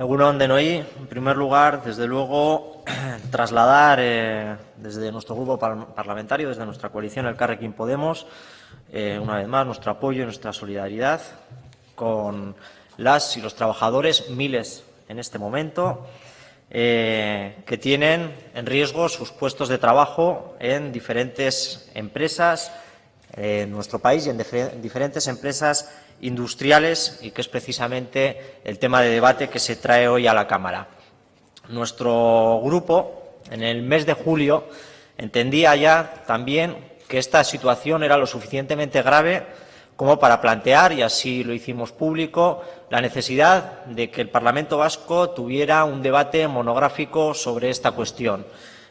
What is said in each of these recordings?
Egunon de Noí, en primer lugar, desde luego, trasladar eh, desde nuestro grupo parlamentario, desde nuestra coalición El Carrequín Podemos, eh, una vez más, nuestro apoyo y nuestra solidaridad con las y los trabajadores, miles en este momento, eh, que tienen en riesgo sus puestos de trabajo en diferentes empresas en nuestro país y en diferentes empresas industriales y que es precisamente el tema de debate que se trae hoy a la Cámara. Nuestro grupo, en el mes de julio, entendía ya también que esta situación era lo suficientemente grave como para plantear, y así lo hicimos público, la necesidad de que el Parlamento Vasco tuviera un debate monográfico sobre esta cuestión.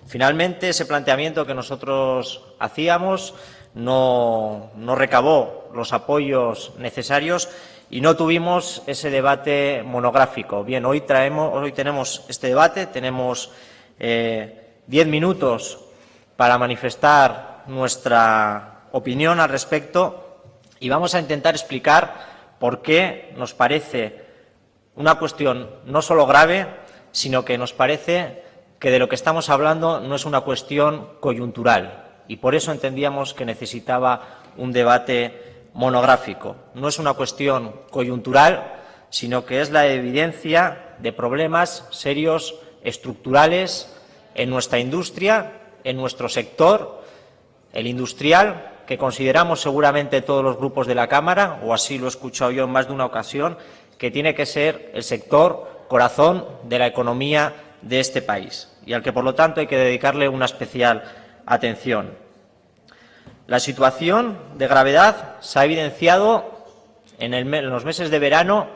Finalmente, ese planteamiento que nosotros hacíamos no, recabó los apoyos necesarios y no tuvimos ese debate monográfico. Bien, hoy, traemos, hoy tenemos este debate, tenemos eh, diez minutos para manifestar nuestra opinión al respecto y vamos a intentar explicar por qué nos parece una cuestión no solo grave, sino que nos parece que de lo que estamos hablando no es una cuestión coyuntural, y por eso entendíamos que necesitaba un debate monográfico. No es una cuestión coyuntural, sino que es la evidencia de problemas serios, estructurales, en nuestra industria, en nuestro sector, el industrial, que consideramos seguramente todos los grupos de la Cámara, o así lo he escuchado yo en más de una ocasión, que tiene que ser el sector corazón de la economía de este país y al que, por lo tanto, hay que dedicarle una especial atención. La situación de gravedad se ha evidenciado en, los meses de verano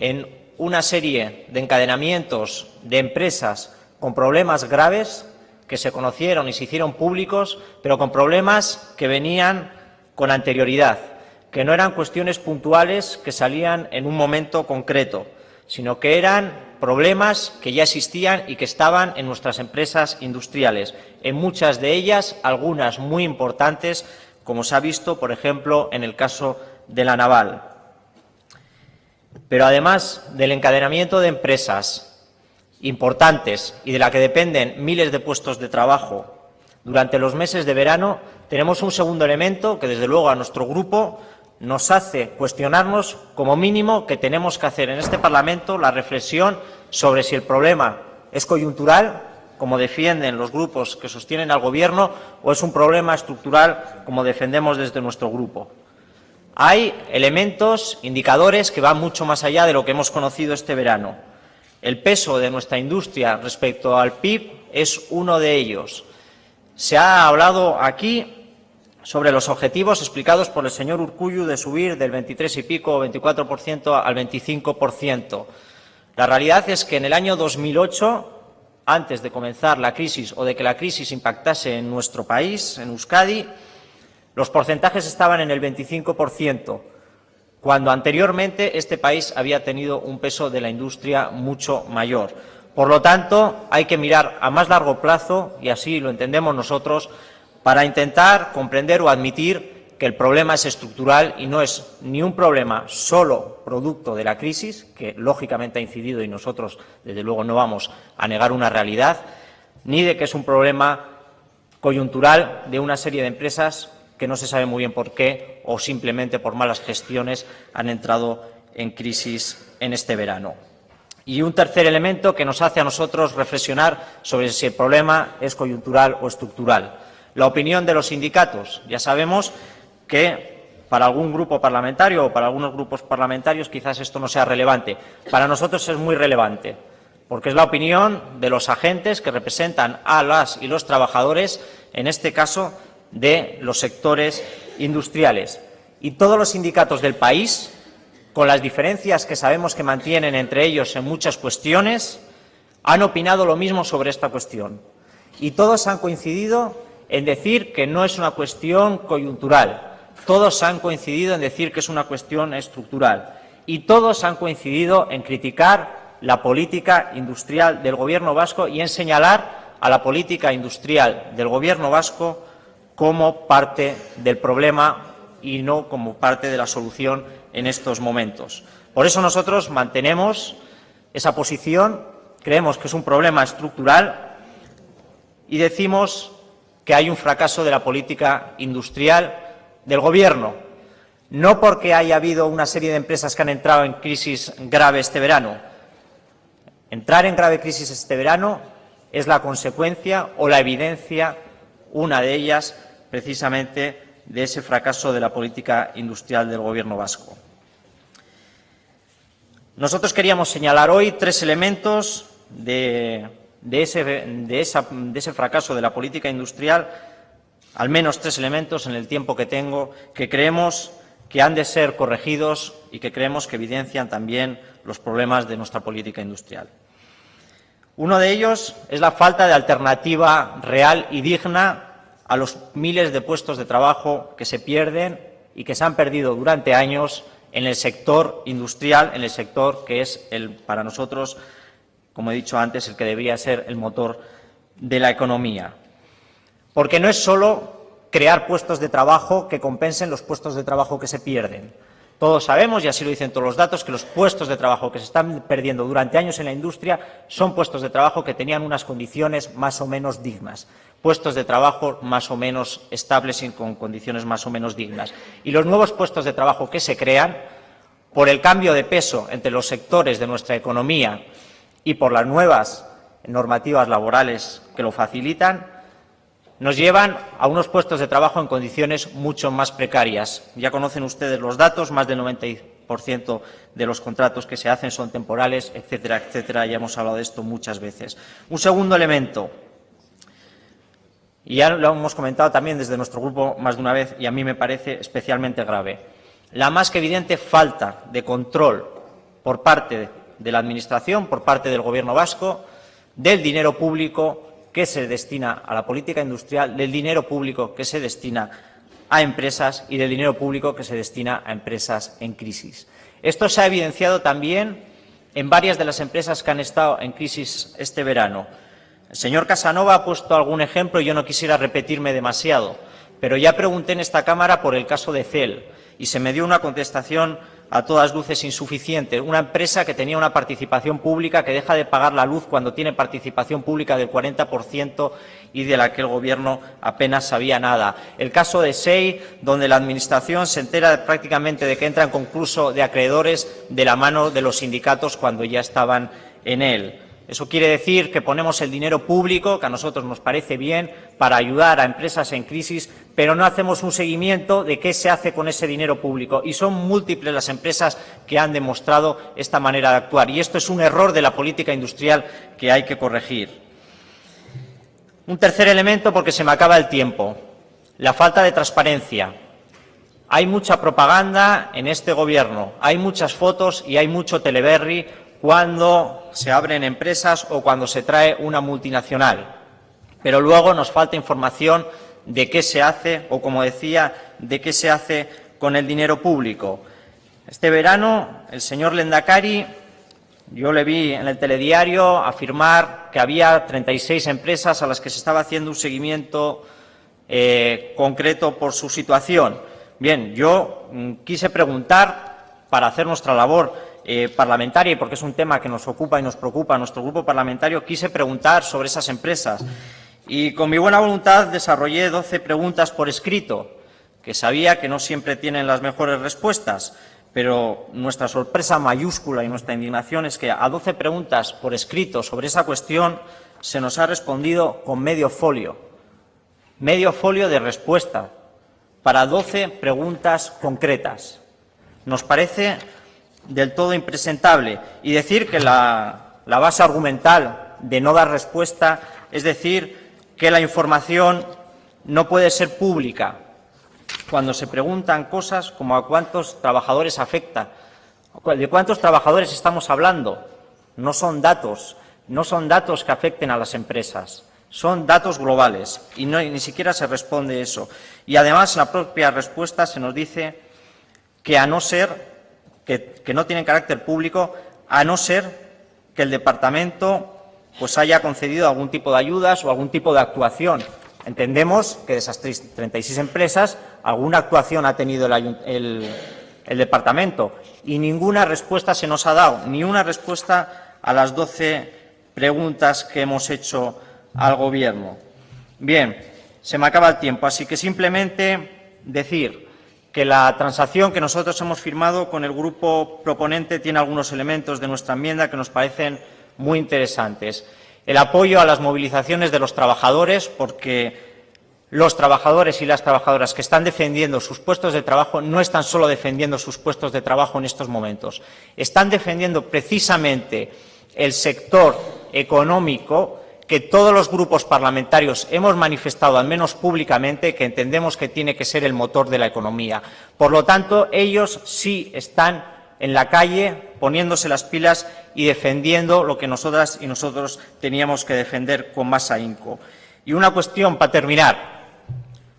en una serie de encadenamientos de empresas con problemas graves que se conocieron y se hicieron públicos, pero con problemas que venían con anterioridad, que no eran cuestiones puntuales que salían en un momento concreto, sino que eran problemas que ya existían y que estaban en nuestras empresas industriales, en muchas de ellas, algunas muy importantes, como se ha visto, por ejemplo, en el caso de la naval. Pero además del encadenamiento de empresas importantes y de la que dependen miles de puestos de trabajo durante los meses de verano, tenemos un segundo elemento que, desde luego, a nuestro grupo nos hace cuestionarnos, como mínimo, que tenemos que hacer en este Parlamento la reflexión sobre si el problema es coyuntural, como defienden los grupos que sostienen al Gobierno, o es un problema estructural, como defendemos desde nuestro grupo. Hay elementos, indicadores, que van mucho más allá de lo que hemos conocido este verano. El peso de nuestra industria respecto al PIB es uno de ellos. Se ha hablado aquí sobre los objetivos explicados por el señor Urcuyu de subir del 23 y pico o 24% al 25%. La realidad es que en el año 2008, antes de comenzar la crisis o de que la crisis impactase en nuestro país, en Euskadi, los porcentajes estaban en el 25%, cuando anteriormente este país había tenido un peso de la industria mucho mayor. Por lo tanto, hay que mirar a más largo plazo, y así lo entendemos nosotros, para intentar comprender o admitir que el problema es estructural y no es ni un problema solo producto de la crisis, que lógicamente ha incidido y nosotros, desde luego, no vamos a negar una realidad, ni de que es un problema coyuntural de una serie de empresas que no se sabe muy bien por qué o simplemente por malas gestiones han entrado en crisis en este verano. Y un tercer elemento que nos hace a nosotros reflexionar sobre si el problema es coyuntural o estructural la opinión de los sindicatos. Ya sabemos que para algún grupo parlamentario o para algunos grupos parlamentarios quizás esto no sea relevante. Para nosotros es muy relevante, porque es la opinión de los agentes que representan a las y los trabajadores, en este caso de los sectores industriales. Y todos los sindicatos del país, con las diferencias que sabemos que mantienen entre ellos en muchas cuestiones, han opinado lo mismo sobre esta cuestión. Y todos han coincidido en decir que no es una cuestión coyuntural. Todos han coincidido en decir que es una cuestión estructural. Y todos han coincidido en criticar la política industrial del Gobierno vasco y en señalar a la política industrial del Gobierno vasco como parte del problema y no como parte de la solución en estos momentos. Por eso nosotros mantenemos esa posición, creemos que es un problema estructural y decimos que hay un fracaso de la política industrial del Gobierno, no porque haya habido una serie de empresas que han entrado en crisis grave este verano. Entrar en grave crisis este verano es la consecuencia o la evidencia, una de ellas, precisamente, de ese fracaso de la política industrial del Gobierno vasco. Nosotros queríamos señalar hoy tres elementos de, de ese fracaso de la política industrial, al menos tres elementos en el tiempo que tengo, que creemos que han de ser corregidos y que creemos que evidencian también los problemas de nuestra política industrial. Uno de ellos es la falta de alternativa real y digna a los miles de puestos de trabajo que se pierden y que se han perdido durante años en el sector industrial, en el sector que es el, para nosotros, como he dicho antes, el que debería ser el motor de la economía. Porque no es solo crear puestos de trabajo que compensen los puestos de trabajo que se pierden. Todos sabemos, y así lo dicen todos los datos, que los puestos de trabajo que se están perdiendo durante años en la industria son puestos de trabajo que tenían unas condiciones más o menos dignas, puestos de trabajo más o menos estables y con condiciones más o menos dignas. Y los nuevos puestos de trabajo que se crean, por el cambio de peso entre los sectores de nuestra economía y por las nuevas normativas laborales que lo facilitan, nos llevan a unos puestos de trabajo en condiciones mucho más precarias. Ya conocen ustedes los datos, más del 90% de los contratos que se hacen son temporales, etcétera, etcétera. Ya hemos hablado de esto muchas veces. Un segundo elemento, y ya lo hemos comentado también desde nuestro grupo más de una vez, y a mí me parece especialmente grave, la más que evidente falta de control por parte de la Administración, por parte del Gobierno vasco, del dinero público que se destina a la política industrial, del dinero público que se destina a empresas y del dinero público que se destina a empresas en crisis. Esto se ha evidenciado también en varias de las empresas que han estado en crisis este verano. El señor Casanova ha puesto algún ejemplo y yo no quisiera repetirme demasiado, pero ya pregunté en esta Cámara por el caso de CEL y se me dio una contestación a todas luces insuficiente. Una empresa que tenía una participación pública que deja de pagar la luz cuando tiene participación pública del 40% y de la que el Gobierno apenas sabía nada. El caso de SEI, donde la Administración se entera prácticamente de que entra en concurso de acreedores de la mano de los sindicatos cuando ya estaban en él. Eso quiere decir que ponemos el dinero público, que a nosotros nos parece bien, para ayudar a empresas en crisis, pero no hacemos un seguimiento de qué se hace con ese dinero público. Y son múltiples las empresas que han demostrado esta manera de actuar. Y esto es un error de la política industrial que hay que corregir. Un tercer elemento, porque se me acaba el tiempo, la falta de transparencia. Hay mucha propaganda en este Gobierno, hay muchas fotos y hay mucho teleberry cuando se abren empresas o cuando se trae una multinacional. Pero luego nos falta información de qué se hace o, como decía, de qué se hace con el dinero público. Este verano el señor Lendakari, yo le vi en el telediario afirmar que había 36 empresas a las que se estaba haciendo un seguimiento eh, concreto por su situación. Bien, yo mm, quise preguntar para hacer nuestra labor eh, parlamentaria y porque es un tema que nos ocupa y nos preocupa a nuestro grupo parlamentario, quise preguntar sobre esas empresas. Y con mi buena voluntad desarrollé 12 preguntas por escrito, que sabía que no siempre tienen las mejores respuestas, pero nuestra sorpresa mayúscula y nuestra indignación es que a 12 preguntas por escrito sobre esa cuestión se nos ha respondido con medio folio, medio folio de respuesta para 12 preguntas concretas. Nos parece del todo impresentable y decir que la, base argumental de no dar respuesta es decir que la información no puede ser pública cuando se preguntan cosas como a cuántos trabajadores afecta. ¿De cuántos trabajadores estamos hablando? No son datos, no son datos que afecten a las empresas, son datos globales y no, ni siquiera se responde eso. Y además en la propia respuesta se nos dice que a no ser que, no tienen carácter público, a no ser que el departamento pues haya concedido algún tipo de ayudas o algún tipo de actuación. Entendemos que de esas 36 empresas alguna actuación ha tenido el, departamento y ninguna respuesta se nos ha dado, ni una respuesta a las 12 preguntas que hemos hecho al Gobierno. Bien, se me acaba el tiempo, así que simplemente decir que la transacción que nosotros hemos firmado con el grupo proponente tiene algunos elementos de nuestra enmienda que nos parecen muy interesantes. El apoyo a las movilizaciones de los trabajadores, porque los trabajadores y las trabajadoras que están defendiendo sus puestos de trabajo no están solo defendiendo sus puestos de trabajo en estos momentos, están defendiendo precisamente el sector económico que todos los grupos parlamentarios hemos manifestado, al menos públicamente, que entendemos que tiene que ser el motor de la economía. Por lo tanto, ellos sí están en la calle poniéndose las pilas y defendiendo lo que nosotras y nosotros teníamos que defender con más ahínco. Y una cuestión para terminar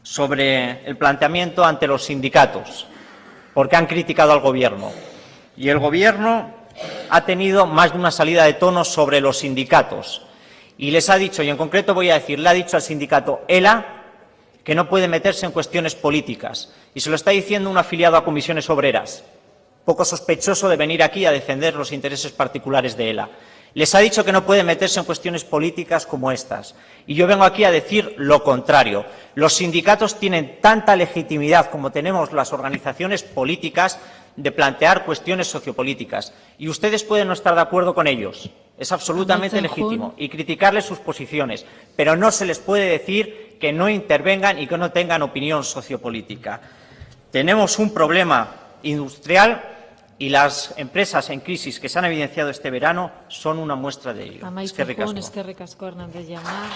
sobre el planteamiento ante los sindicatos, porque han criticado al Gobierno. Y el Gobierno ha tenido más de una salida de tono sobre los sindicatos y les ha dicho, y en concreto voy a decir, le ha dicho al sindicato ELA que no puede meterse en cuestiones políticas. Y se lo está diciendo un afiliado a comisiones obreras, poco sospechoso de venir aquí a defender los intereses particulares de ELA. Les ha dicho que no puede meterse en cuestiones políticas como estas. Y yo vengo aquí a decir lo contrario. Los sindicatos tienen tanta legitimidad como tenemos las organizaciones políticas de plantear cuestiones sociopolíticas. Y ustedes pueden no estar de acuerdo con ellos. Es absolutamente legítimo. Y criticarles sus posiciones. Pero no se les puede decir que no intervengan y que no tengan opinión sociopolítica. Tenemos un problema industrial y las empresas en crisis que se han evidenciado este verano son una muestra de ello. Amaitzen Hernández jauna.